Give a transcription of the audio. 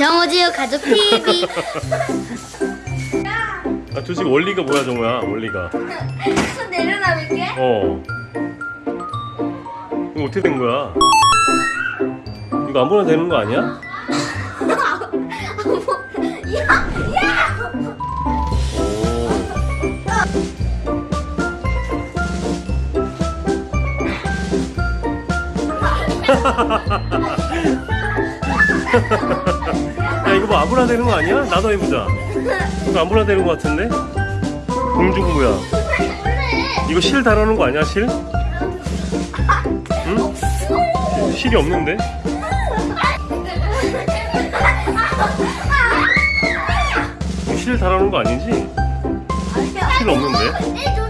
정우지우 가족 TV. 아 도대체 원리가 뭐야 정우야? 원리가. 손 내려놔볼게. 어. 이거 어떻게 된 거야? 이거 아무나 되는 거 아니야? 뭐 아무나 되는 거 아니야? 나도 해보자 이거 아무나 되는 거 같은데? 공중부야 이거 실 다루는 거 아니야 실? 응? 실이 없는데? 실 다루는 거 아니지? 실 없는데?